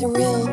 surreal.